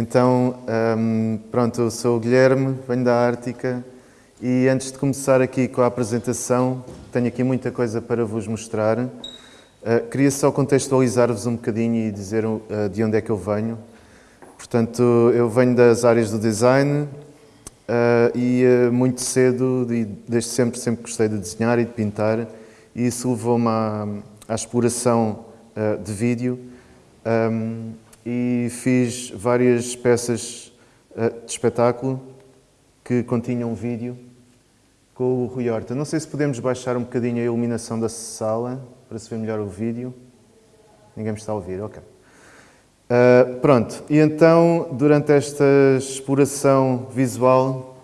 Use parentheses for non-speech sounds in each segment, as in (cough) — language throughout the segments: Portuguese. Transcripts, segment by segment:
Então, um, pronto, eu sou o Guilherme, venho da Ártica e antes de começar aqui com a apresentação, tenho aqui muita coisa para vos mostrar. Uh, queria só contextualizar-vos um bocadinho e dizer uh, de onde é que eu venho. Portanto, eu venho das áreas do design uh, e muito cedo, e desde sempre, sempre gostei de desenhar e de pintar e isso levou-me à, à exploração de vídeo um, e fiz várias peças uh, de espetáculo que continham vídeo com o Rui Horta. Não sei se podemos baixar um bocadinho a iluminação da sala para se ver melhor o vídeo. Ninguém me está a ouvir, ok. Uh, pronto, e então, durante esta exploração visual,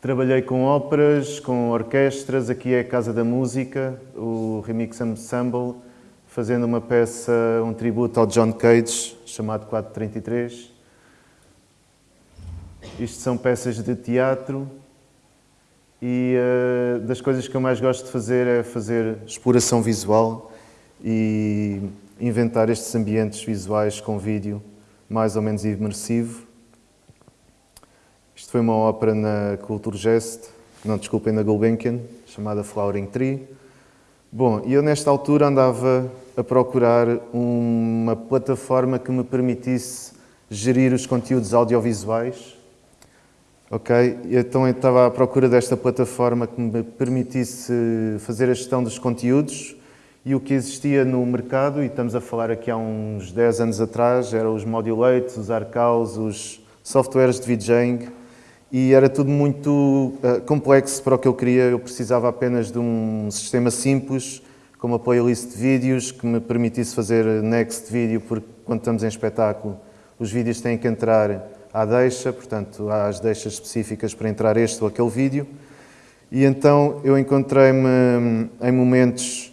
trabalhei com óperas, com orquestras, aqui é a Casa da Música, o Remix Ensemble, fazendo uma peça, um tributo ao John Cage, chamado 433. Isto são peças de teatro e uh, das coisas que eu mais gosto de fazer é fazer exploração visual e inventar estes ambientes visuais com vídeo mais ou menos imersivo. Isto foi uma ópera na Kulturgest, não desculpem, na Gulbenkian, chamada Flowering Tree. Bom, eu nesta altura andava a procurar uma plataforma que me permitisse gerir os conteúdos audiovisuais. Ok? Então eu estava à procura desta plataforma que me permitisse fazer a gestão dos conteúdos e o que existia no mercado, e estamos a falar aqui há uns 10 anos atrás, eram os modulates, os arcaus, os softwares de VJing, e era tudo muito uh, complexo para o que eu queria. Eu precisava apenas de um sistema simples, com uma playlist de vídeos que me permitisse fazer next vídeo, porque quando estamos em espetáculo, os vídeos têm que entrar à deixa, portanto, há as deixas específicas para entrar este ou aquele vídeo. E então eu encontrei-me hum, em momentos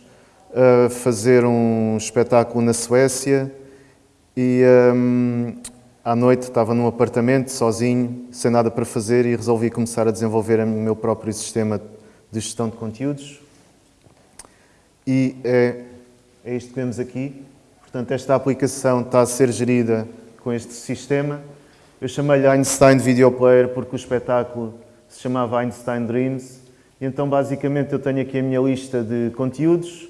a fazer um espetáculo na Suécia e um, à noite estava num apartamento, sozinho, sem nada para fazer e resolvi começar a desenvolver o meu próprio sistema de gestão de conteúdos. E é, é isto que vemos aqui. Portanto, esta aplicação está a ser gerida com este sistema. Eu chamei-lhe Einstein Video Player porque o espetáculo se chamava Einstein Dreams. E então, basicamente, eu tenho aqui a minha lista de conteúdos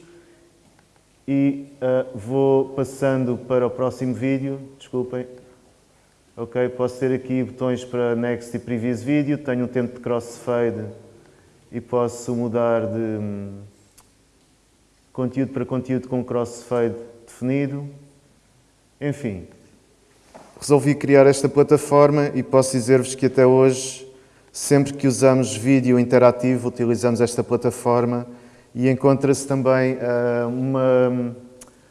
e uh, vou passando para o próximo vídeo. Desculpem. Ok, posso ter aqui botões para Next e Previous Video, tenho um tempo de crossfade e posso mudar de hum, conteúdo para conteúdo com crossfade definido. Enfim, resolvi criar esta plataforma e posso dizer-vos que até hoje, sempre que usamos vídeo interativo, utilizamos esta plataforma e encontra-se também uh, uma,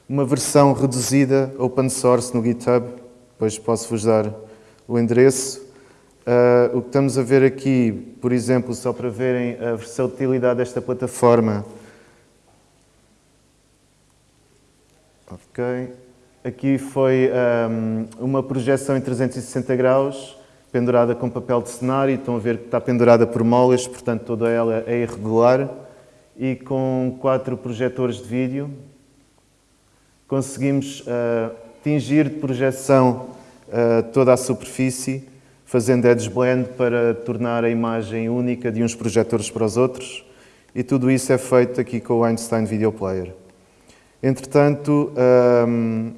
uma versão reduzida open source no GitHub depois posso-vos dar o endereço. Uh, o que estamos a ver aqui, por exemplo, só para verem a versatilidade desta plataforma. Ok. Aqui foi um, uma projeção em 360 graus, pendurada com papel de cenário. Estão a ver que está pendurada por molas, portanto toda ela é irregular. E com quatro projetores de vídeo conseguimos uh, tingir de projeção uh, toda a superfície, fazendo edge blend para tornar a imagem única de uns projetores para os outros. E tudo isso é feito aqui com o Einstein Video Player. Entretanto, um, ehm,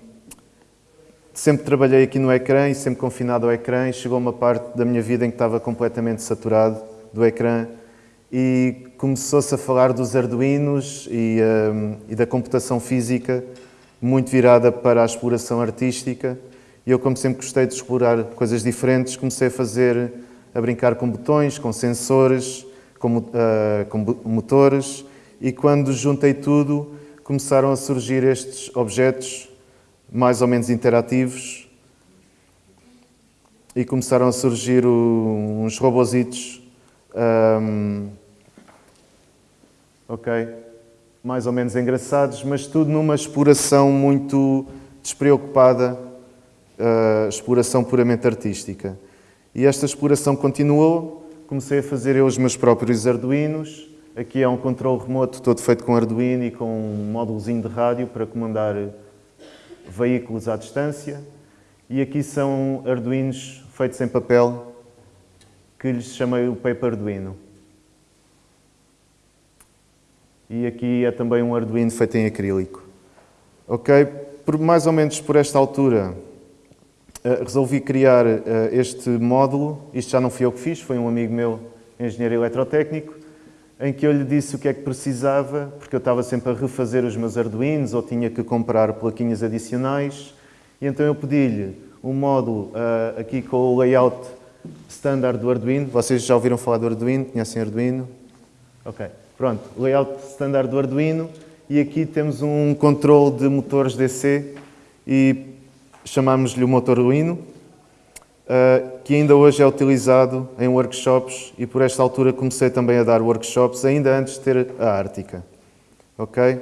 sempre trabalhei aqui no ecrã e sempre confinado ao ecrã e chegou uma parte da minha vida em que estava completamente saturado do ecrã e começou-se a falar dos arduinos e, um, ehm, e da computação física muito virada para a exploração artística. E eu, como sempre gostei de explorar coisas diferentes, comecei a fazer, a brincar com botões, com sensores, com, uh, com motores, e quando juntei tudo, começaram a surgir estes objetos mais ou menos interativos. E começaram a surgir o, uns robositos um, ok mais ou menos engraçados, mas tudo numa exploração muito despreocupada, uh, exploração puramente artística. E esta exploração continuou, comecei a fazer eu os meus próprios arduinos, aqui é um controle remoto todo feito com arduino e com um módulozinho de rádio para comandar veículos à distância e aqui são Arduinos feitos em papel que lhes chamei o Paper Arduino. E aqui é também um Arduino feito em acrílico. Ok, por mais ou menos por esta altura eh, resolvi criar eh, este módulo. Isto já não fui eu que fiz, foi um amigo meu, engenheiro eletrotécnico, em que eu lhe disse o que é que precisava, porque eu estava sempre a refazer os meus Arduinos ou tinha que comprar plaquinhas adicionais. E então eu pedi-lhe um módulo uh, aqui com o layout standard do Arduino. Vocês já ouviram falar do Arduino? Conhecem Arduino? Ok, pronto. Layout standard do Arduino. E aqui temos um controle de motores DC e chamamos-lhe o motor Arduino, uh, que ainda hoje é utilizado em workshops e por esta altura comecei também a dar workshops, ainda antes de ter a Ártica. Ok?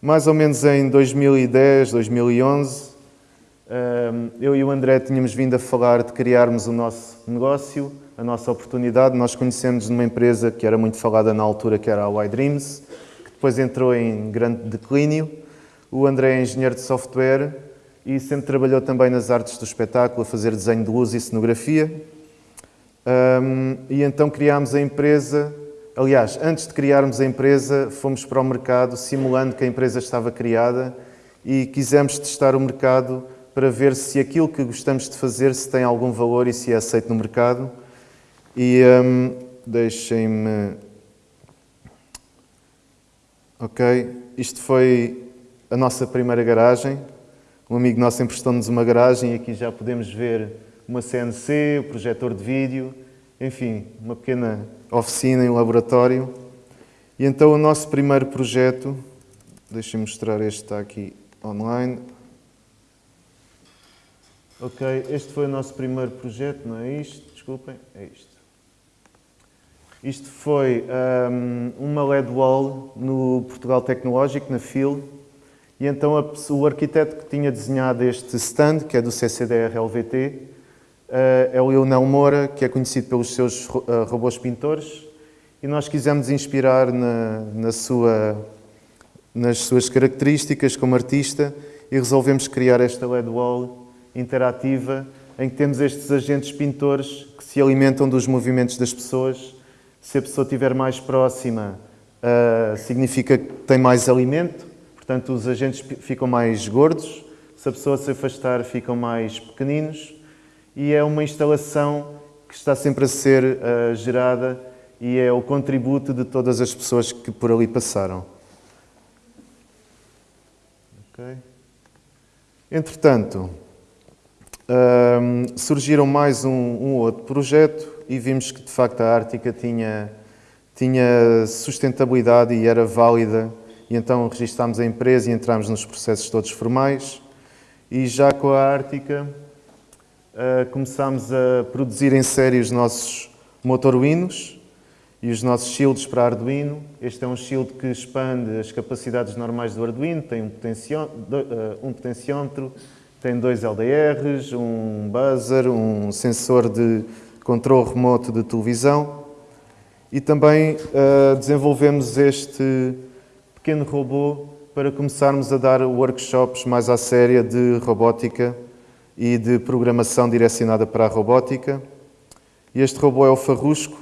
Mais ou menos em 2010, 2011, eu e o André tínhamos vindo a falar de criarmos o nosso negócio, a nossa oportunidade. Nós conhecemos numa empresa que era muito falada na altura, que era a Y-Dreams, que depois entrou em grande declínio. O André é engenheiro de software e sempre trabalhou também nas artes do espetáculo, a fazer desenho de luz e cenografia. e então criámos a empresa. Aliás, antes de criarmos a empresa, fomos para o mercado simulando que a empresa estava criada e quisemos testar o mercado para ver se aquilo que gostamos de fazer se tem algum valor e se é aceito no mercado. E um, deixem-me. Ok, isto foi a nossa primeira garagem. Um amigo nosso emprestou-nos uma garagem e aqui já podemos ver uma CNC, o projetor de vídeo, enfim, uma pequena oficina e um laboratório. E então o nosso primeiro projeto, deixem-me mostrar este está aqui online. Ok, este foi o nosso primeiro projeto, não é isto? Desculpem, é isto. Isto foi um, uma LED wall no Portugal Tecnológico, na FIL, e então a, o arquiteto que tinha desenhado este stand, que é do CCDR-LVT, uh, eh, é o Leonel Moura, que é conhecido pelos seus uh, robôs pintores, e nós quisemos inspirar na, na sua, nas suas características como artista e resolvemos criar esta LED wall interativa em que temos estes agentes pintores que se alimentam dos movimentos das pessoas. Se a pessoa estiver mais próxima, uh, significa que tem mais alimento, portanto os agentes ficam mais gordos. Se a pessoa se afastar, ficam mais pequeninos. E é uma instalação que está sempre a ser uh, gerada e é o contributo de todas as pessoas que por ali passaram. Okay. Entretanto, um, surgiram mais um, um, outro projeto e vimos que de facto a Ártica tinha, tinha sustentabilidade e era válida. E então registámos a empresa e entramos nos processos todos formais. E já com a Ártica uh, começámos a produzir em série os nossos motorwinos e os nossos shields para Arduino. Este é um shield que expande as capacidades normais do Arduino, tem um, ah, um potenciómetro, tem dois LDRs, um buzzer, um sensor de controle remoto de televisão e também uh, desenvolvemos este pequeno robô para começarmos a dar workshops mais à séria de robótica e de programação direcionada para a robótica. Este robô é o Farrusco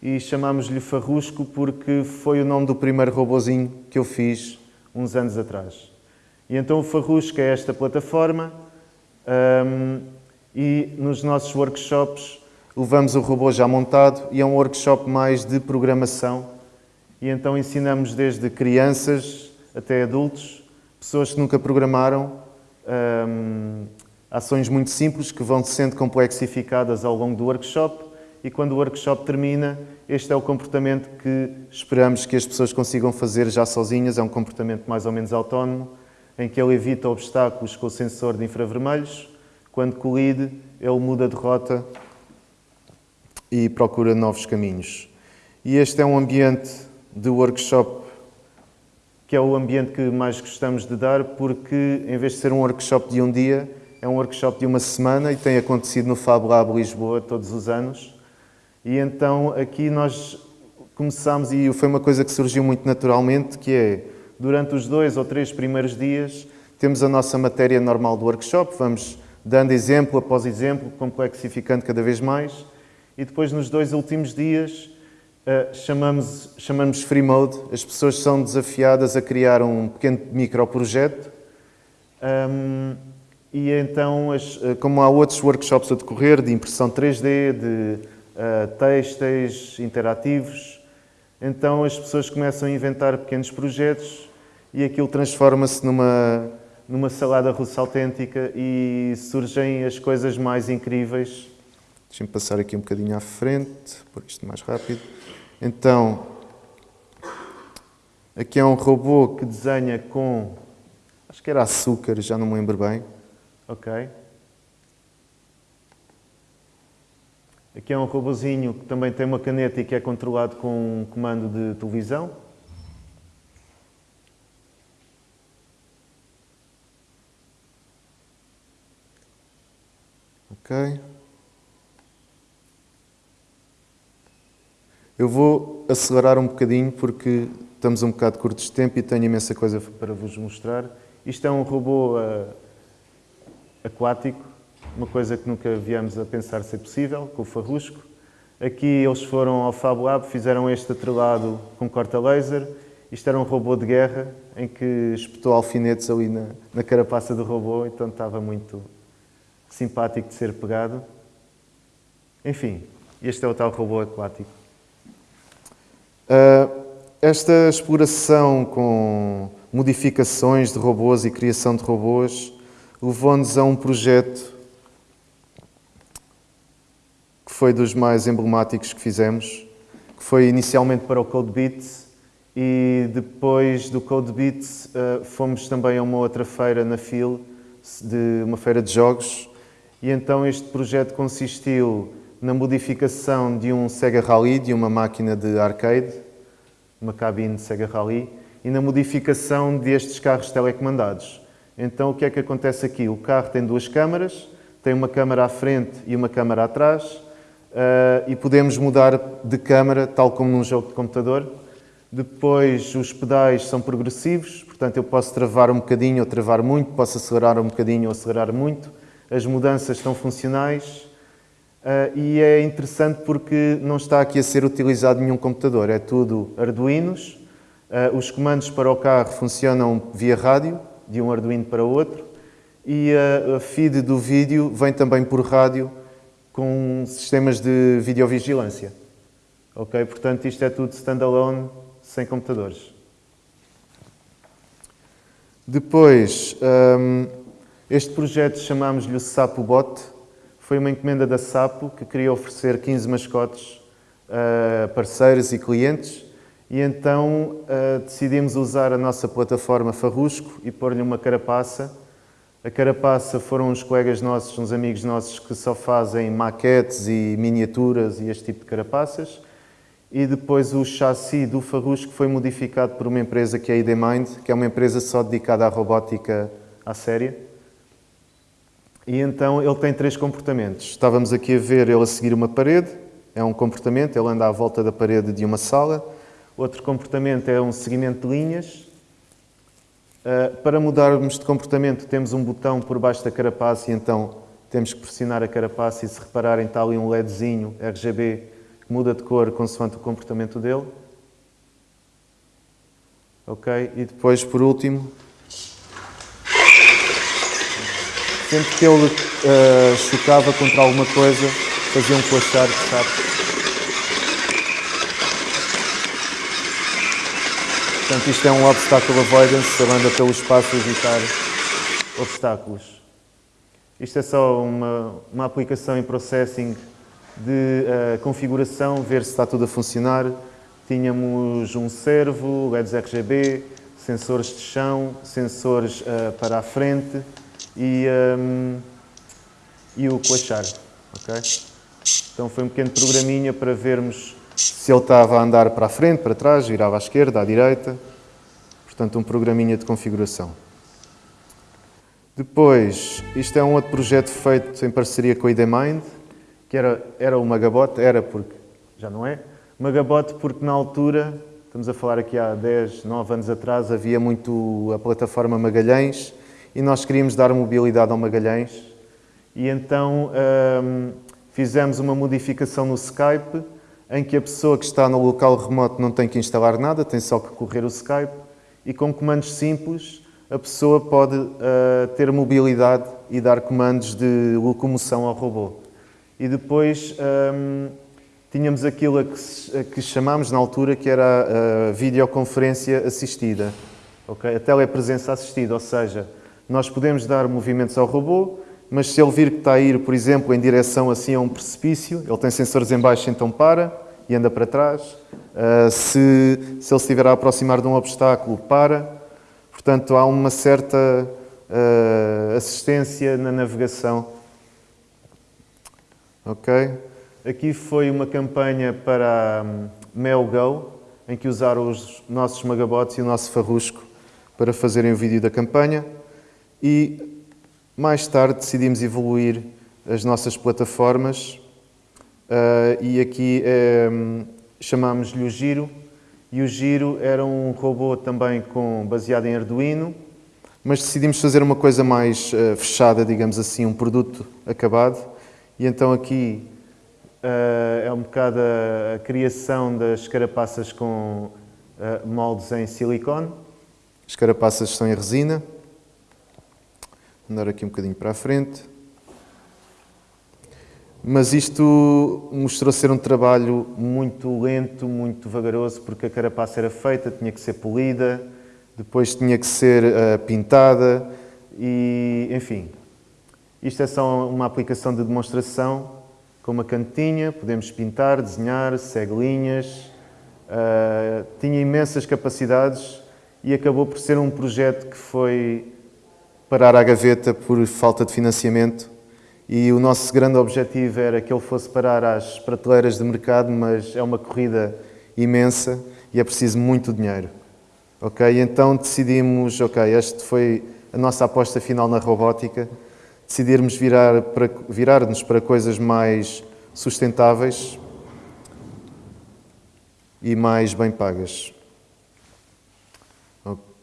e chamamos-lhe Farrusco porque foi o nome do primeiro robozinho que eu fiz uns anos atrás. E então o Farrusca é esta plataforma um, e nos nossos workshops levamos o robô já montado e é um workshop mais de programação. E então ensinamos desde crianças até adultos, pessoas que nunca programaram, um, ações muito simples que vão sendo complexificadas ao longo do workshop. E quando o workshop termina, este é o comportamento que esperamos que as pessoas consigam fazer já sozinhas, é um comportamento mais ou menos autónomo, em que ele evita obstáculos com o sensor de infravermelhos. Quando colide, ele muda de rota e procura novos caminhos. E este é um ambiente de workshop que é o ambiente que mais gostamos de dar, porque em vez de ser um workshop de um dia, é um workshop de uma semana e tem acontecido no Fab Lab Lisboa todos os anos. E então aqui nós começamos, e foi uma coisa que surgiu muito naturalmente, que é durante os dois ou três primeiros dias, temos a nossa matéria normal do workshop, vamos dando exemplo após exemplo, complexificando cada vez mais, e depois nos dois últimos dias uh, chamamos, chamamos Free Mode, as pessoas são desafiadas a criar um pequeno microprojeto, um, e então, as, eh, como há outros workshops a decorrer, de impressão 3D, de uh, interativos, então as pessoas começam a inventar pequenos projetos e aquilo transforma-se numa, numa salada russa autêntica e surgem as coisas mais incríveis. Deixem-me passar aqui um bocadinho à frente, por isto mais rápido. Então, aqui é um robô que desenha com, acho que era açúcar, já não me lembro bem. Ok. Aqui é um robozinho que também tem uma caneta e que é controlado com um comando de televisão. Ok. Eu vou acelerar um bocadinho porque estamos um bocado curtos de tempo e tenho imensa coisa para vos mostrar. Isto é um robô uh, aquático, uma coisa que nunca viemos a pensar ser possível, com o farrusco. Aqui eles foram ao Fab Lab, fizeram este atrelado com corta laser. Isto era um robô de guerra, em que espetou alfinetes ali na, na carapaça do robô, então estava muito simpático de ser pegado. Enfim, este é o tal robô aquático. Uh, esta exploração com modificações de robôs e criação de robôs levou-nos a um projeto que foi dos mais emblemáticos que fizemos, que foi inicialmente para o CodeBeats e depois do CodeBeats uh, fomos também a uma outra feira na FIL, de uma feira de jogos, e então este projeto consistiu na modificação de um Sega Rally, de uma máquina de arcade, uma cabine de Sega Rally, e na modificação destes carros telecomandados. Então o que é que acontece aqui? O carro tem duas câmaras, tem uma câmara à frente e uma câmara atrás uh, e podemos mudar de câmara, tal como num jogo de computador. Depois os pedais são progressivos, portanto eu posso travar um bocadinho ou travar muito, posso acelerar um bocadinho ou acelerar muito. As mudanças estão funcionais uh, e é interessante porque não está aqui a ser utilizado nenhum computador, é tudo Arduinos. Uh, os comandos para o carro funcionam via rádio, de um Arduino para outro e a feed do vídeo vem também por rádio com sistemas de videovigilância. Ok? Portanto, isto é tudo standalone, sem computadores. Depois, um, este projeto chamámos-lhe o Sapo Bot. Foi uma encomenda da Sapo que queria oferecer 15 mascotes a parceiros e clientes e então uh, decidimos usar a nossa plataforma Farrusco e pôr-lhe uma carapaça. A carapaça foram uns colegas nossos, uns amigos nossos que só fazem maquetes e miniaturas e este tipo de carapaças. E depois o chassi do Farrusco foi modificado por uma empresa que é a IDMind, que é uma empresa só dedicada à robótica à séria. E então ele tem três comportamentos. Estávamos aqui a ver ele a seguir uma parede, é um comportamento, ele anda à volta da parede de uma sala. Outro comportamento é um seguimento de linhas. Uh, para mudarmos de comportamento temos um botão por baixo da carapaça e então temos que pressionar a carapaça e se repararem está ali um LEDzinho RGB que muda de cor consoante o comportamento dele. Ok? E depois, por último, sempre que ele uh, chocava contra alguma coisa, fazia um coachar de sapo. Portanto, isto é um obstacle avoidance, ele anda pelo espaço a evitar obstáculos. Isto é só uma, uma aplicação em processing de uh, configuração, ver se está tudo a funcionar. Tínhamos um servo, LEDs RGB, sensores de chão, sensores uh, para a frente e, um, e o coachar. Okay? Então foi um pequeno programinha para vermos se ele estava a andar para a frente, para trás, virava à esquerda, à direita. Portanto, um programinha de configuração. Depois, isto é um outro projeto feito em parceria com a IDMind, que era, era o Magabot, era porque já não é. Magabot porque na altura, estamos a falar aqui há 10, 9 anos atrás, havia muito a plataforma Magalhães e nós queríamos dar mobilidade ao Magalhães e então um, fizemos uma modificação no Skype em que a pessoa que está no local remoto não tem que instalar nada, tem só que correr o Skype e com comandos simples a pessoa pode uh, ter mobilidade e dar comandos de locomoção ao robô. E depois um, tínhamos aquilo a que, a que, chamámos na altura que era a videoconferência assistida, okay? a telepresença assistida, ou seja, nós podemos dar movimentos ao robô, mas se ele vir que está a ir, por exemplo, em direção assim a um precipício, ele tem sensores em baixo, então para e anda para trás. Uh, se, se ele estiver a aproximar de um obstáculo, para. Portanto, há uma certa uh, assistência na navegação. Ok? Aqui foi uma campanha para um, MelGo, em que usaram os nossos magabots e o nosso farrusco para fazerem o vídeo da campanha. E mais tarde decidimos evoluir as nossas plataformas uh, e aqui um, chamámos-lhe o Giro. E o Giro era um robô também com, baseado em Arduino, mas decidimos fazer uma coisa mais uh, fechada, digamos assim, um produto acabado. E então aqui uh, é um bocado a, a, criação das carapaças com moldes em silicone. As carapaças são em resina andar aqui um bocadinho para a frente. Mas isto mostrou ser um trabalho muito lento, muito vagaroso, porque a carapaça era feita, tinha que ser polida, depois tinha que ser uh, pintada e, enfim. Isto é só uma aplicação de demonstração com uma cantinha, podemos pintar, desenhar, segue linhas, uh, tinha imensas capacidades e acabou por ser um projeto que foi parar à gaveta por falta de financiamento e o nosso grande objetivo era que ele fosse parar às prateleiras de mercado, mas é uma corrida imensa e é preciso muito dinheiro. Ok, então decidimos, ok, esta foi a nossa aposta final na robótica, decidirmos virar para, virar-nos para coisas mais sustentáveis e mais bem pagas.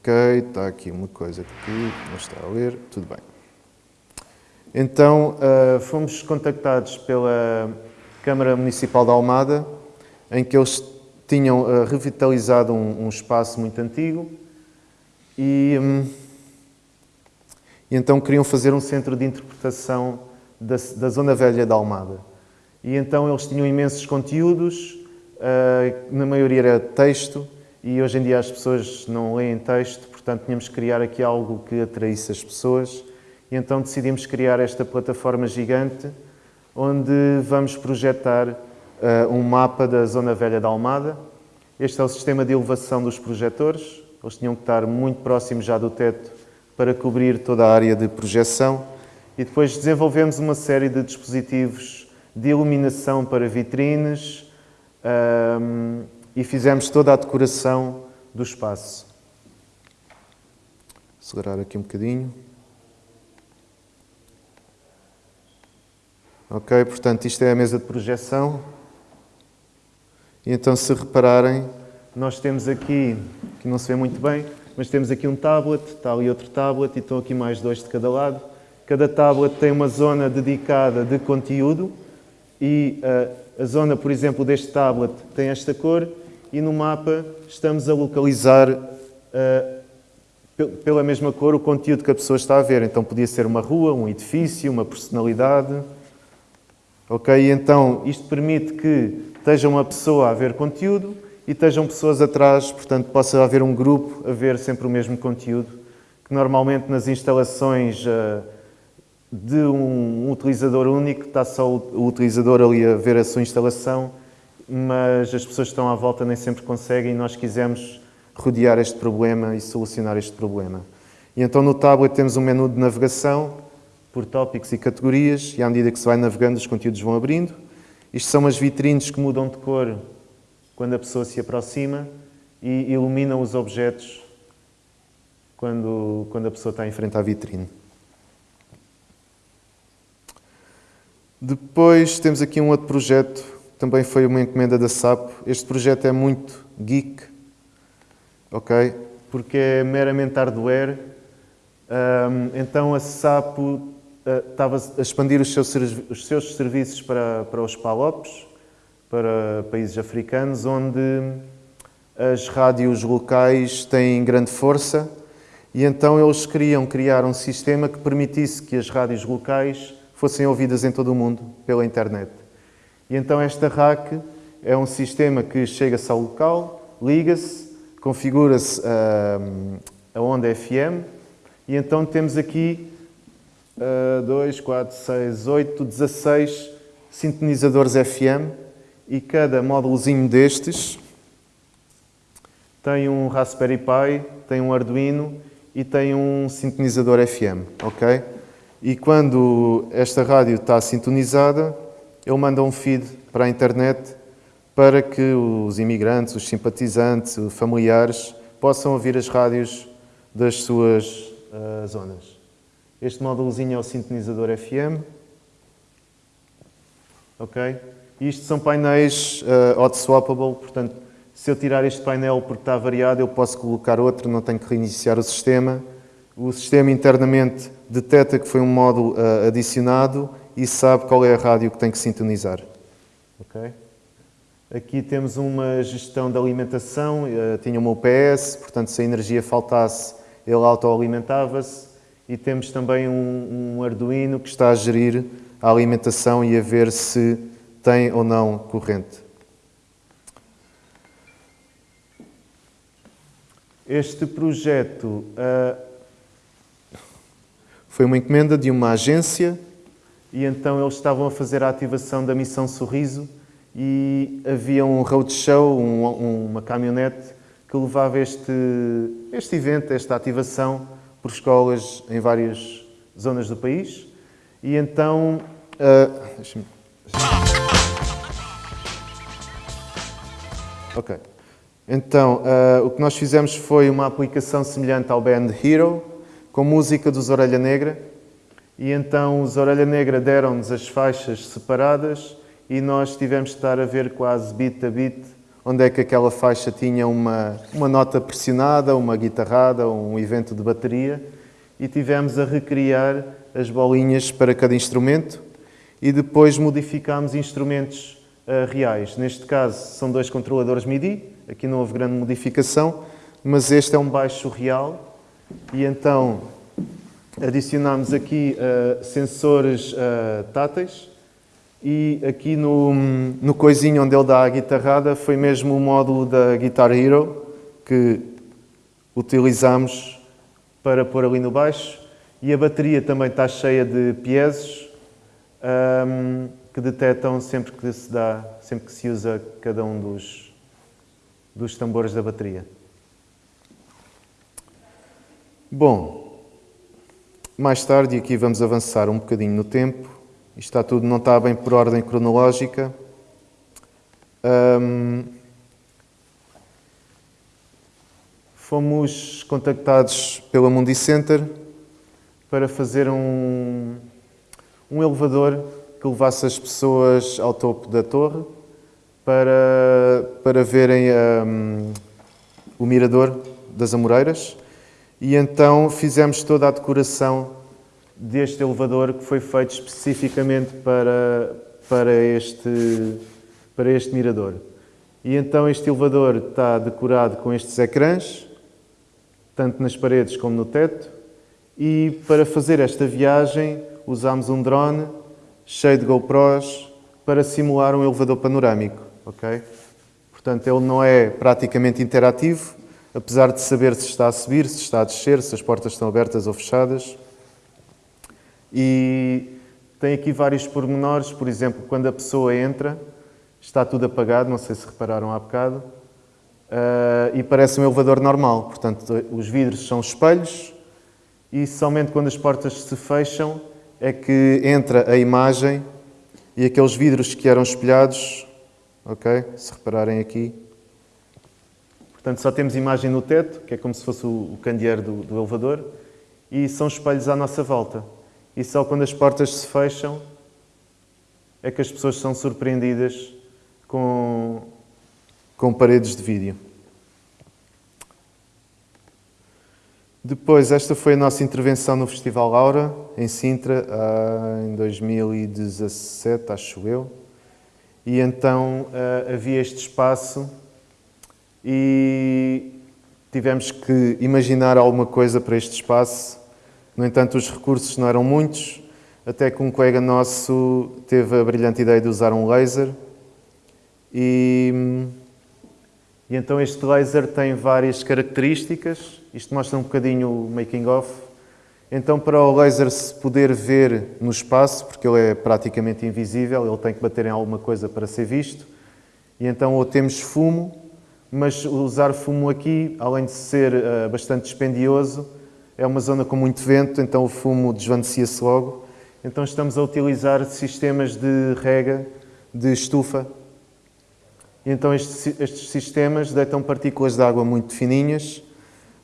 Ok, está aqui uma coisa que não está a ler, tudo bem. Então, uh, fomos contactados pela Câmara Municipal da Almada, em que eles tinham uh, revitalizado um, um, espaço muito antigo e, um, e, então queriam fazer um centro de interpretação da, da, Zona Velha da Almada. E então eles tinham imensos conteúdos, uh, na maioria era texto, e hoje em dia as pessoas não leem texto, portanto tínhamos que criar aqui algo que atraísse as pessoas. E então decidimos criar esta plataforma gigante onde vamos projetar uh, um mapa da Zona Velha da Almada. Este é o sistema de elevação dos projetores, eles tinham que estar muito próximos já do teto para cobrir toda a área de projeção. E depois desenvolvemos uma série de dispositivos de iluminação para vitrines, ehm, e fizemos toda a decoração do espaço. Segurar aqui um bocadinho. Ok, portanto, isto é a mesa de projeção. E então, se repararem, nós temos aqui, que não se vê muito bem, mas temos aqui um tablet, está ali outro tablet e estão aqui mais dois de cada lado. Cada tablet tem uma zona dedicada de conteúdo e uh, a zona, por exemplo, deste tablet tem esta cor e no mapa estamos a localizar uh, pela mesma cor o conteúdo que a pessoa está a ver. Então podia ser uma rua, um edifício, uma personalidade. Ok? Então isto permite que esteja uma pessoa a ver conteúdo e estejam pessoas atrás, portanto possa haver um grupo a ver sempre o mesmo conteúdo, que normalmente nas instalações uh, de um utilizador único está só o utilizador ali a ver a sua instalação mas as pessoas que estão à volta nem sempre conseguem e nós quisemos rodear este problema e solucionar este problema. E então no tablet temos um menu de navegação por tópicos e categorias e à medida que se vai navegando os conteúdos vão abrindo. Isto são as vitrines que mudam de cor quando a pessoa se aproxima e iluminam os objetos quando, quando a pessoa está em frente à vitrine. Depois temos aqui um outro projeto também foi uma encomenda da SAP. Este projeto é muito geek, ok? Porque é meramente hardware Um, então a SAPO uh, estava a expandir os seus, os seus serviços para, para os PALOPs, para países africanos, onde as rádios locais têm grande força e então eles queriam criar um sistema que permitisse que as rádios locais fossem ouvidas em todo o mundo pela internet. E então esta RAC é um sistema que chega-se ao local, liga-se, configura-se uh, a onda FM e então temos aqui uh, 2, 4, 6, 8, 16 sintonizadores FM e cada módulozinho destes tem um Raspberry Pi, tem um Arduino e tem um sintonizador FM, ok? E quando esta rádio está sintonizada, ele manda um feed para a internet para que os imigrantes, os simpatizantes, os familiares possam ouvir as rádios das suas uh, zonas. Este módulozinho é o sintonizador FM. Ok? Isto são painéis uh, hot swappable, portanto, se eu tirar este painel porque está variado, eu posso colocar outro, não tenho que reiniciar o sistema. O sistema internamente detecta que foi um módulo uh, adicionado e sabe qual é a rádio que tem que sintonizar. Okay? Aqui temos uma gestão de alimentação, uh, tinha uma UPS, portanto se a energia faltasse ele autoalimentava-se e temos também um, um Arduino que está a gerir a alimentação e a ver se tem ou não corrente. Este projeto uh, foi uma encomenda de uma agência e então eles estavam a fazer a ativação da Missão Sorriso e havia um roadshow, um, uma caminhonete que levava este, este evento, esta ativação por escolas em várias zonas do país e então... Uh, Ok. Então, uh, o que nós fizemos foi uma aplicação semelhante ao Band Hero, com música dos Orelha Negra, e então os Orelha Negra deram-nos as faixas separadas e nós tivemos de estar a ver quase beat a beat onde é que aquela faixa tinha uma, uma nota pressionada, uma guitarrada, um evento de bateria, e tivemos a recriar as bolinhas para cada instrumento e depois modificámos instrumentos uh, reais. Neste caso são dois controladores MIDI, aqui não houve grande modificação, mas este é um baixo real e então adicionámos aqui uh, sensores uh, táteis e aqui no, no coisinho onde ele dá a guitarrada foi mesmo o módulo da Guitar Hero que utilizamos para pôr ali no baixo e a bateria também está cheia de piesos um, que detectam sempre que se dá, sempre que se usa cada um dos dos tambores da bateria. Bom, mais tarde, e aqui vamos avançar um bocadinho no tempo, está tudo, não está bem por ordem cronológica. Um, fomos contactados pela Mundi Center para fazer um, um elevador que levasse as pessoas ao topo da torre para, para verem um, o mirador das Amoreiras e então fizemos toda a decoração deste elevador que foi feito especificamente para, para, este, para este mirador. E então este elevador está decorado com estes ecrãs, tanto nas paredes como no teto, e para fazer esta viagem usámos um drone cheio de GoPros para simular um elevador panorâmico ok? Portanto, ele não é praticamente interativo, apesar de saber se está a subir, se está a descer, se as portas estão abertas ou fechadas. E tem aqui vários pormenores, por exemplo, quando a pessoa entra, está tudo apagado, não sei se repararam há bocado, uh, e parece um elevador normal. Portanto, os vidros são espelhos e somente quando as portas se fecham é que entra a imagem e aqueles vidros que eram espelhados ok? Se repararem aqui. Portanto, só temos imagem no teto, que é como se fosse o candeeiro do, do elevador, e são espelhos à nossa volta. E só quando as portas se fecham é que as pessoas são surpreendidas com, com paredes de vídeo. Depois, esta foi a nossa intervenção no Festival Laura, em Sintra, em 2017, acho eu. E então uh, havia este espaço e tivemos que imaginar alguma coisa para este espaço. No entanto, os recursos não eram muitos, até que um colega nosso teve a brilhante ideia de usar um laser. E, e então este laser tem várias características isto mostra um bocadinho o making of. Então, para o laser se poder ver no espaço, porque ele é praticamente invisível, ele tem que bater em alguma coisa para ser visto. E então, ou temos fumo, mas usar fumo aqui, além de ser uh, bastante dispendioso, é uma zona com muito vento, então o fumo desvanecia-se logo. Então, estamos a utilizar sistemas de rega de estufa. E então, estes, estes sistemas deitam partículas de água muito fininhas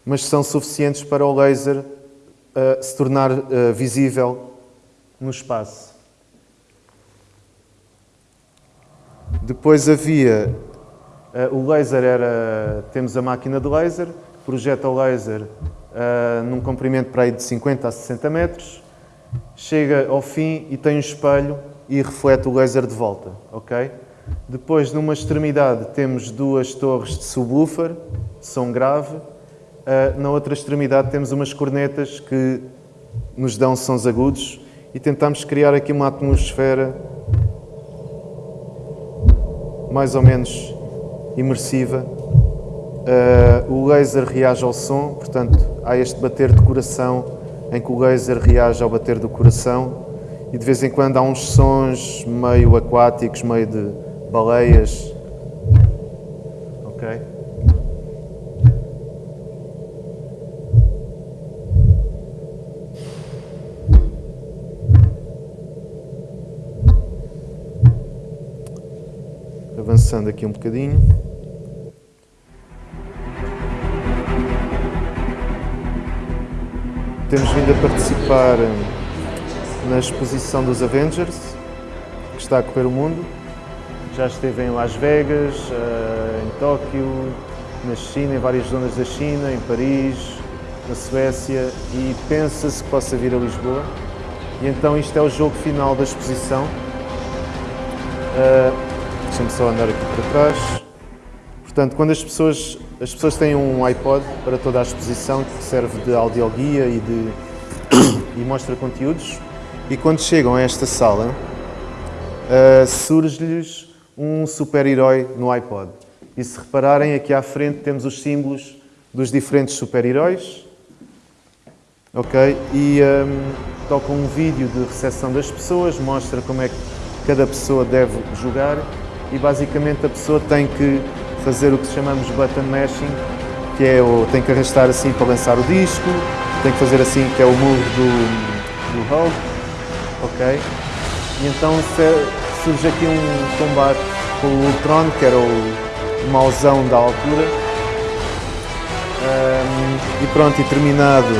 mas são suficientes para o laser uh, se tornar uh, visível no espaço. Depois havia o laser era temos a máquina de laser, projeta o laser num comprimento para aí de 50 a 60 metros, chega ao fim e tem um espelho e reflete o laser de volta, ok? Depois, numa extremidade, temos duas torres de subwoofer, som grave, Uh, na outra extremidade temos umas cornetas que nos dão sons agudos e tentamos criar aqui uma atmosfera mais ou menos imersiva. Uh, o laser reage ao som, portanto, há este bater de coração em que o laser reage ao bater do coração e de vez em quando há uns sons meio aquáticos, meio de baleias. Ok? Avançando aqui um bocadinho. Temos vindo a participar hum, na exposição dos Avengers, que está a correr o mundo. Já esteve em Las Vegas, eh, em Tóquio, na China, em várias zonas da China, em Paris, na Suécia e pensa-se que possa vir a Lisboa. E então isto é o jogo final da exposição. Uh, Deixa-me só andar aqui para trás. Portanto, quando as pessoas, as pessoas têm um iPod para toda a exposição que serve de audioguia e, de, (coughs) e mostra conteúdos, e quando chegam a esta sala, uh, surge-lhes um super-herói no iPod. E se repararem, aqui à frente temos os símbolos dos diferentes super-heróis. Ok? E um, toca um vídeo de recepção das pessoas, mostra como é que cada pessoa deve jogar e basicamente a pessoa tem que fazer o que chamamos button mashing, que é o, tem que arrastar assim para lançar o disco, tem que fazer assim que é o move do, do hold, ok? E então surge aqui um combate com o Ultron, que era o, o mauzão da altura. Um, e pronto, e terminado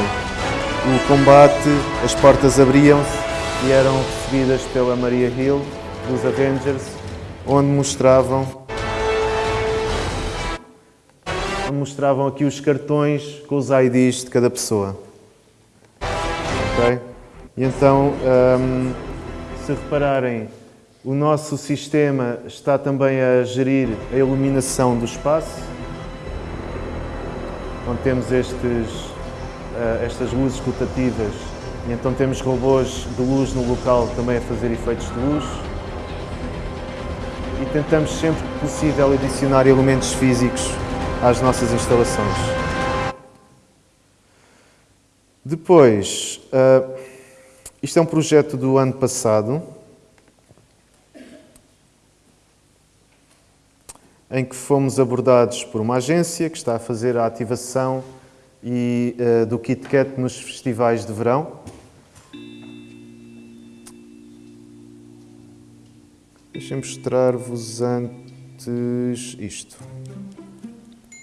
o combate, as portas abriam-se e eram recebidas pela Maria Hill dos Avengers onde mostravam onde mostravam aqui os cartões com os IDs de cada pessoa. Ok? E então, um, se repararem, o nosso sistema está também a gerir a iluminação do espaço, onde temos estes, uh, estas luzes rotativas e então temos robôs de luz no local também a fazer efeitos de luz e tentamos sempre que possível adicionar elementos físicos às nossas instalações. Depois, uh, isto é um projeto do ano passado, em que fomos abordados por uma agência que está a fazer a ativação e, uh, do KitKat nos festivais de verão. Deixem mostrar-vos antes isto.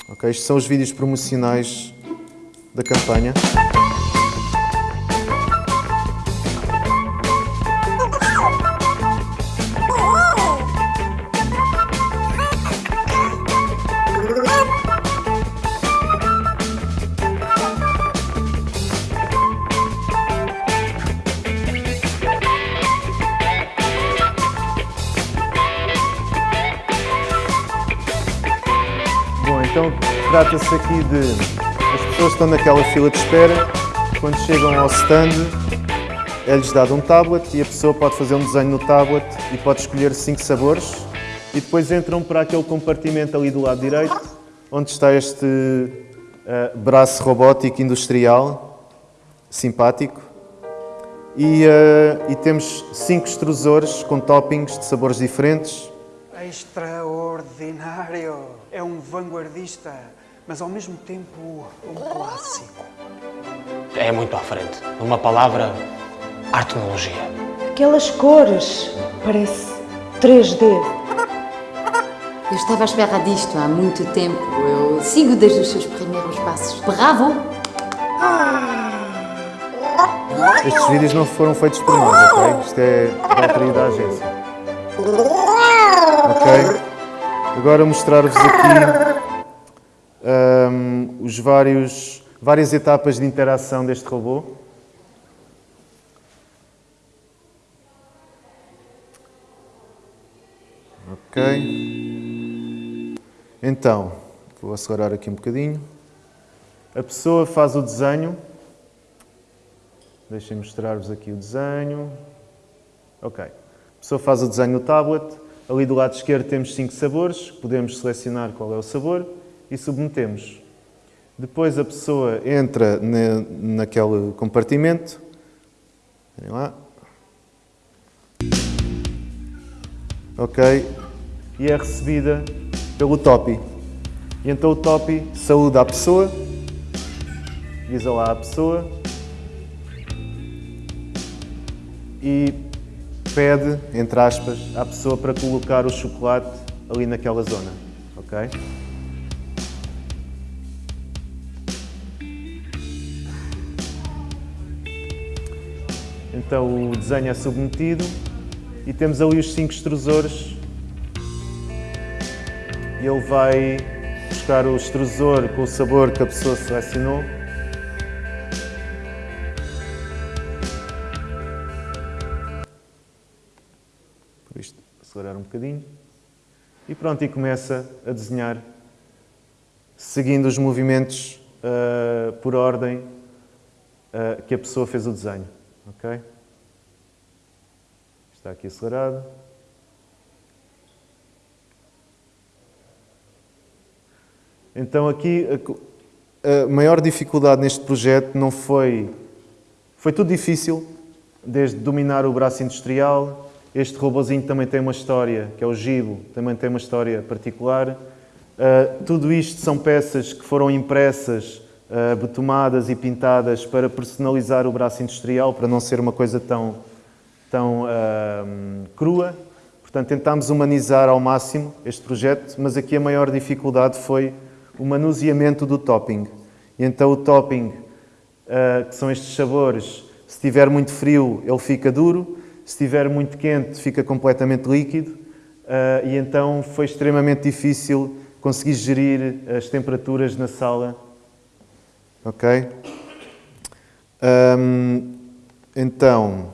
Ok, estes são os vídeos promocionais da campanha. Trata-se aqui de as pessoas estão naquela fila de espera, quando chegam ao stand é-lhes dado um tablet e a pessoa pode fazer um desenho no tablet e pode escolher cinco sabores e depois entram para aquele compartimento ali do lado direito, onde está este uh, braço robótico industrial, simpático. E, uh, e temos cinco extrusores com toppings de sabores diferentes. Extraordinário! É um vanguardista, mas ao mesmo tempo um clássico. É muito à frente. Numa palavra, arte-tecnologia. Aquelas cores, parece 3D. Eu estava à espera disto há muito tempo. Eu sigo desde os seus primeiros passos. Bravo! Estes vídeos não foram feitos por nós, ok? Isto é da autoria da agência. Ok? Agora mostrar-vos aqui um, os vários, várias etapas de interação deste robô. Ok. Então, vou acelerar aqui um bocadinho. A pessoa faz o desenho. Deixem mostrar-vos aqui o desenho. Ok. A pessoa faz o desenho no tablet. Ali do lado esquerdo temos cinco sabores. Podemos selecionar qual é o sabor e submetemos. Depois a pessoa entra na, naquele compartimento. Vem lá. Ok e é recebida pelo Topi. E então o Topi saúda a pessoa, diz olá à pessoa e pede, entre aspas, à pessoa para colocar o chocolate ali naquela zona. Ok? Então o desenho é submetido e temos ali os cinco extrusores e ele vai buscar o extrusor com o sabor que a pessoa selecionou. E pronto, e começa a desenhar, seguindo os movimentos uh, por ordem uh, que a pessoa fez o desenho. Ok? Está aqui acelerado. Então aqui a maior dificuldade neste projeto não foi... Foi tudo difícil, desde dominar o braço industrial, este robozinho também tem uma história, que é o Gibo, também tem uma história particular. Uh, tudo isto são peças que foram impressas, uh, e pintadas para personalizar o braço industrial, para não ser uma coisa tão, tão uh, crua. Portanto, tentámos humanizar ao máximo este projeto, mas aqui a maior dificuldade foi o manuseamento do topping. E então o topping, que são estes sabores, se estiver muito frio ele fica duro, se estiver muito quente fica completamente líquido uh, e então foi extremamente difícil conseguir gerir as temperaturas na sala. Ok? Um, então,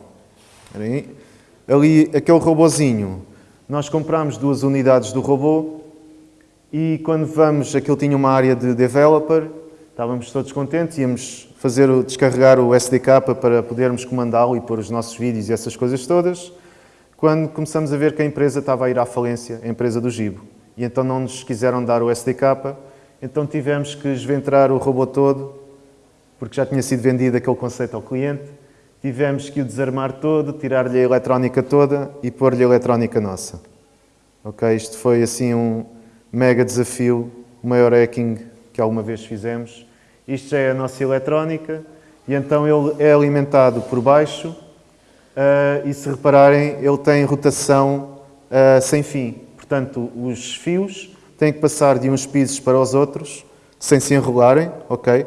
ali, aquele robozinho, nós compramos duas unidades do robô, e quando vamos, aquilo tinha uma área de developer, estávamos todos contentes, íamos fazer o, descarregar o SDK para podermos comandá-lo e pôr os nossos vídeos e essas coisas todas, quando começamos a ver que a empresa estava a ir à falência, a empresa do Gibo. E então não nos quiseram dar o SDK, então tivemos que esventrar o robô todo, porque já tinha sido vendido aquele conceito ao cliente, tivemos que o desarmar todo, tirar-lhe a eletrónica toda e pôr-lhe a eletrónica nossa. Ok, isto foi assim um, mega desafio, o maior hacking que alguma vez fizemos. Isto já é a nossa eletrónica e então ele é alimentado por baixo uh, e se repararem ele tem rotação uh, sem fim. Portanto, os fios têm que passar de uns pisos para os outros sem se enrolarem, ok?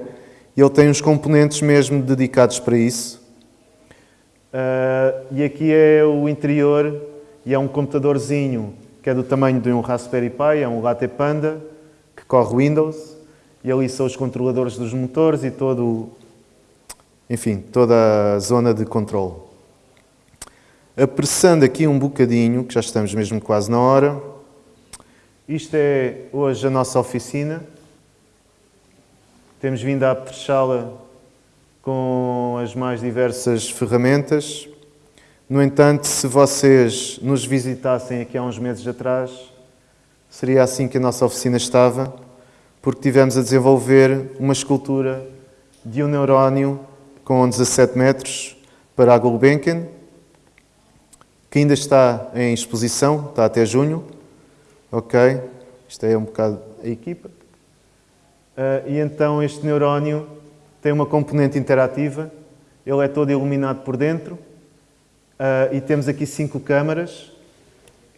E ele tem uns componentes mesmo dedicados para isso. Uh, e aqui é o interior e é um computadorzinho que é do tamanho de um Raspberry Pi, é um Latte Panda, que corre Windows, e ali são os controladores dos motores e todo, enfim, toda a zona de controle. Apressando aqui um bocadinho, que já estamos mesmo quase na hora, isto é hoje a nossa oficina, Temos vindo a apetrechá-la com as mais diversas ferramentas. No entanto, se vocês nos visitassem aqui há uns meses atrás, seria assim que a nossa oficina estava, porque tivemos a desenvolver uma escultura de um neurónio com 17 metros para a Gulbenkian, que ainda está em exposição, está até junho. Ok? Isto é um bocado a equipa. Uh, e então este neurónio tem uma componente interativa, ele é todo iluminado por dentro uh, e temos aqui cinco câmaras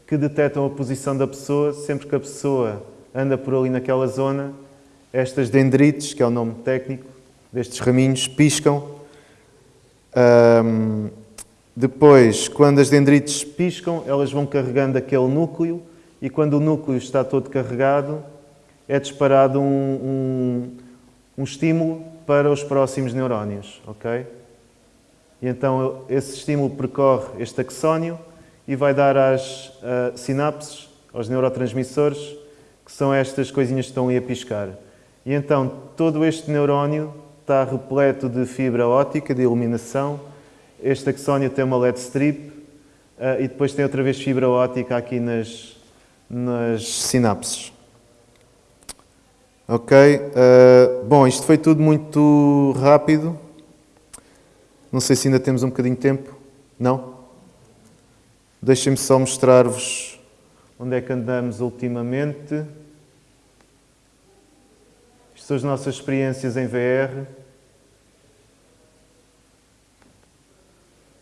que detectam a posição da pessoa sempre que a pessoa anda por ali naquela zona. Estas dendrites, que é o nome técnico destes raminhos, piscam. Um, depois, quando as dendrites piscam, elas vão carregando aquele núcleo e quando o núcleo está todo carregado, é disparado um, um, um estímulo para os próximos neurónios, ok? E então esse estímulo percorre este axónio e vai dar às uh, sinapses, aos neurotransmissores, que são estas coisinhas que estão ali a piscar. E então todo este neurónio está repleto de fibra óptica, de iluminação. Este axónio tem uma LED strip uh, e depois tem outra vez fibra óptica aqui nas, nas sinapses. Ok, uh, bom, isto foi tudo muito rápido. Não sei se ainda temos um bocadinho de tempo. Não? Deixem-me só mostrar-vos onde é que andamos ultimamente. São as nossas experiências em VR.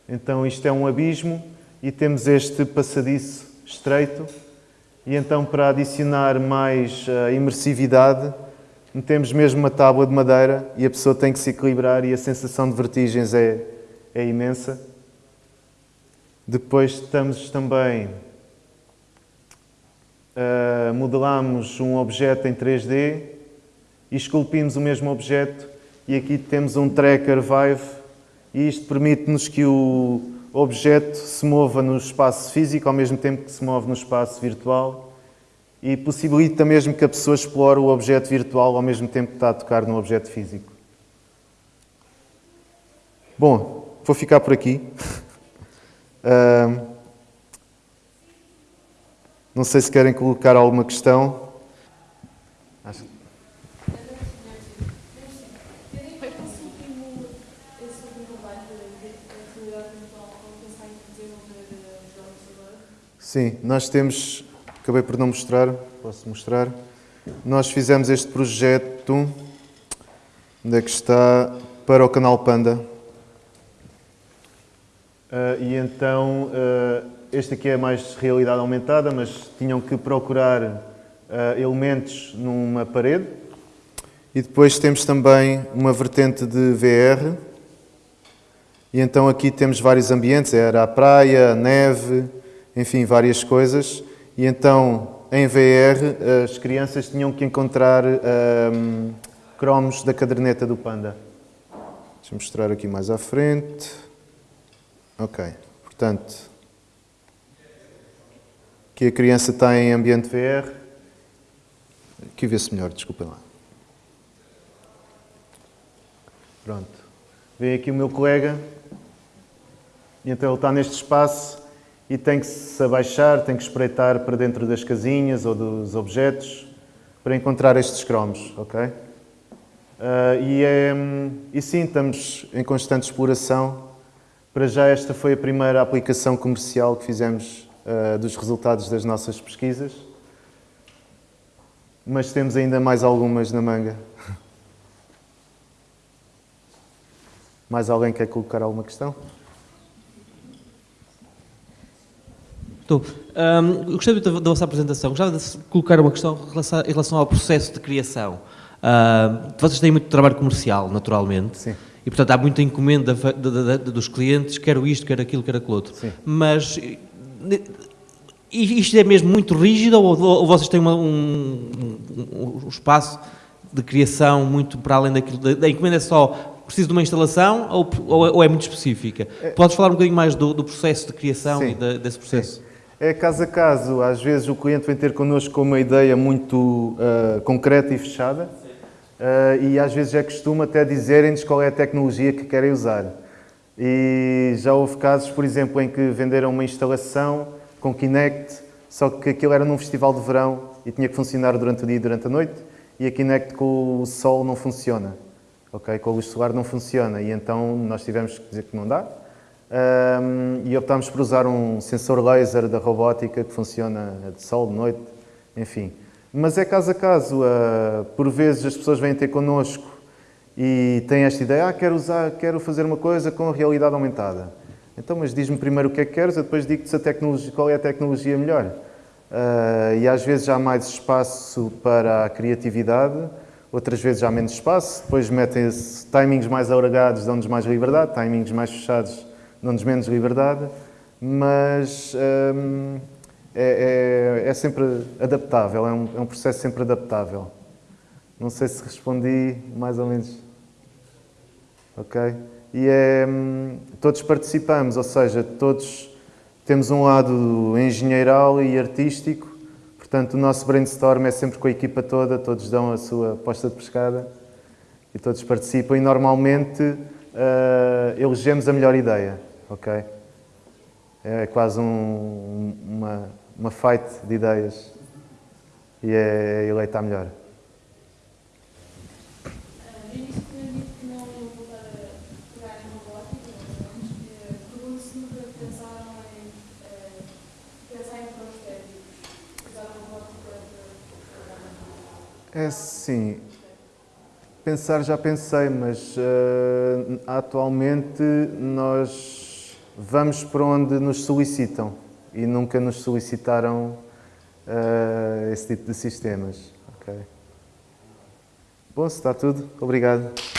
Então isto é um abismo e temos este passadiço estreito e então, para adicionar mais uh, imersividade, metemos mesmo uma tábua de madeira e a pessoa tem que se equilibrar e a sensação de vertigens é, é imensa. Depois estamos também... Uh, modelamos um objeto em 3D e esculpimos o mesmo objeto e aqui temos um tracker Vive e isto permite-nos que o objeto se mova no espaço físico ao mesmo tempo que se move no espaço virtual e possibilita mesmo que a pessoa explore o objeto virtual ao mesmo tempo que está a tocar no objeto físico. Bom, vou ficar por aqui. (laughs) não sei se querem colocar alguma questão. Sim, nós temos, acabei por não mostrar, posso mostrar. Nós fizemos este projeto, onde é que está, para o canal Panda. Uh, e então, uh, este aqui é mais realidade aumentada, mas tinham que procurar uh, elementos numa parede. E depois temos também uma vertente de VR. E então aqui temos vários ambientes, era a praia, a neve, enfim, várias coisas. E então, em VR, as crianças tinham que encontrar um, cromos da caderneta do Panda. Deixa eu mostrar aqui mais à frente. Ok, portanto, aqui a criança está em ambiente VR. Aqui vê-se melhor, desculpem lá. Pronto. Vem aqui o meu colega, e então ele está neste espaço e tem que se abaixar, tem que espreitar para dentro das casinhas ou dos objetos para encontrar estes cromos, ok? Uh, e, é, e sim, estamos em constante exploração. Para já esta foi a primeira aplicação comercial que fizemos uh, dos resultados das nossas pesquisas. Mas temos ainda mais algumas na manga. (laughs) Mais alguém quer colocar alguma questão? Estou. Um, gostei muito da, da vossa apresentação. Gostava de colocar uma questão em relação ao processo de criação. Uh, vocês têm muito trabalho comercial, naturalmente. Sim. E, portanto, há muita encomenda de, de, de, dos clientes, quero isto, quero aquilo, quero aquilo outro. Sim. Mas isto é mesmo muito rígido ou, ou vocês têm uma, um, um, um, espaço de criação muito para além daquilo? Da encomenda é só preciso de uma instalação ou, ou, é muito específica? É. Podes falar um bocadinho mais do, do processo de criação Sim. e de, desse processo? Sim. É caso a caso. Às vezes o cliente vem ter connosco com uma ideia muito uh, concreta e fechada uh, e às vezes é costume até dizerem-nos qual é a tecnologia que querem usar. E já houve casos, por exemplo, em que venderam uma instalação com Kinect, só que aquilo era num festival de verão e tinha que funcionar durante o dia e durante a noite, e a Kinect com o sol não funciona, ok? Com a luz solar não funciona, e então nós tivemos que dizer que não dá, um, e optámos por usar um sensor laser da robótica que funciona de sol, de noite, enfim. Mas é caso a caso, uh, por vezes as pessoas vêm ter connosco e têm esta ideia, ah, quero, usar, quero fazer uma coisa com a realidade aumentada. Então, mas diz-me primeiro o que é que queres, eu depois digo-te qual é a tecnologia melhor. Uh, e às vezes há mais espaço para a criatividade, outras vezes há menos espaço, depois metem-se timings mais alargados, dão-nos mais liberdade, timings mais fechados, dão-nos menos liberdade, mas um, é, é, é, sempre adaptável, é um, é um processo sempre adaptável. Não sei se respondi mais ou menos. Ok? E é, hum, todos participamos, ou seja, todos temos um lado engenheiral e artístico, portanto o nosso brainstorm é sempre com a equipa toda, todos dão a sua posta de pescada e todos participam e normalmente uh, elegemos a melhor ideia, ok? É quase um, uma, uma fight de ideias e é eleita a melhor. É sim. Pensar já pensei, mas uh, atualmente nós vamos para onde nos solicitam e nunca nos solicitaram uh, esse tipo de sistemas. Okay. Bom, se está tudo, obrigado.